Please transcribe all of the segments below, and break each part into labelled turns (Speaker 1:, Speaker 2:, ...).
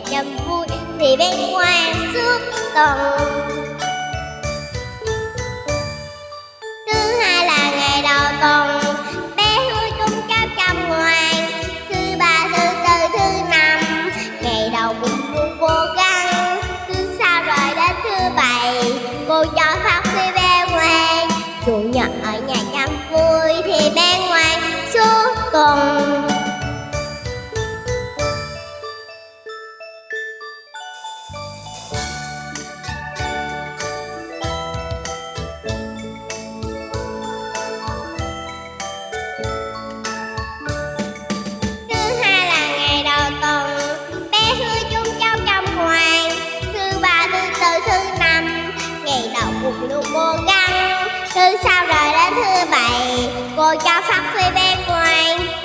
Speaker 1: chăm vui, thì bên ngoài suốt tuần thứ hai là ngày đầu tuần, bé hứa cũng cháu chăm ngoan thứ ba, thứ tư, thứ năm, ngày đầu cũng luôn cố gắng thứ sau rồi đến thứ bảy, cô cho phát huy bé ngoan chủ nhật ở nhà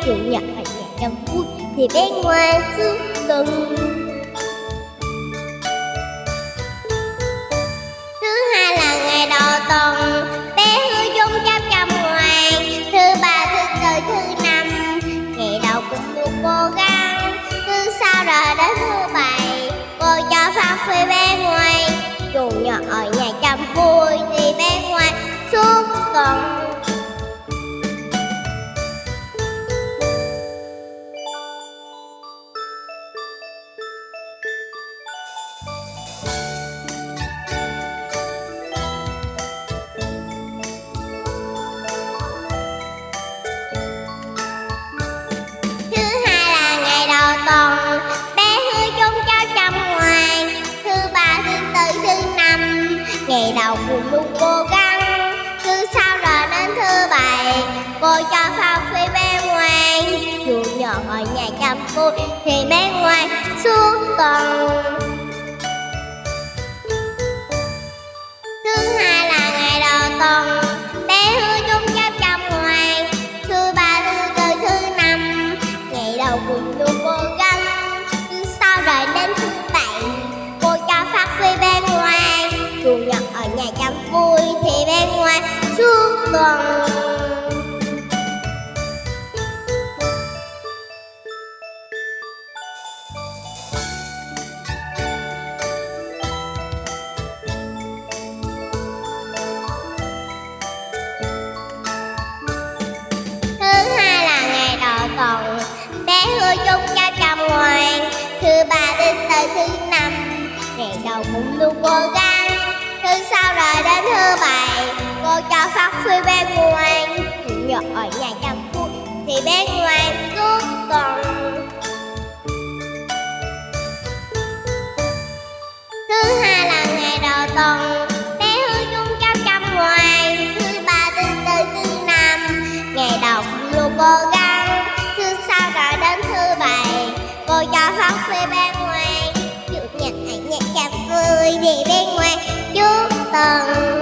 Speaker 1: Chủ nhật ở nhà trong vui Thì bé ngoan suốt tuần Thứ hai là ngày đầu tuần Bé hứa dung chăm chăm ngoan Thứ ba, thứ tư, thứ năm Ngày đầu cũng được cố gắng Thứ sau rồi đến thứ bảy Cô cho phát huy bé ngoan. Chủ nhật ở nhà chăm vui Thì bé ngoan suốt tuần Ngày đầu cùng luôn cố gắng. Cứ sau rồi đến thứ bảy Cô cho phao phi bé ngoan. Dù nhỏ ở nhà chăm cô Thì bé ngoan suốt tuần. Thứ hai là ngày đầu tuần Bé hứa chung chăm chăm ngoan Thứ ba, thứ tư, thứ năm Ngày đầu cùng luôn cố gắng Đầu cũng luôn cố gắng Thứ sau rồi đến thứ bảy Cô cho phát huy bé ngoan. Chủ nhật ở nhà chăm vui Thì bé ngoan bé ngoan về bên ngoài chú vui tuần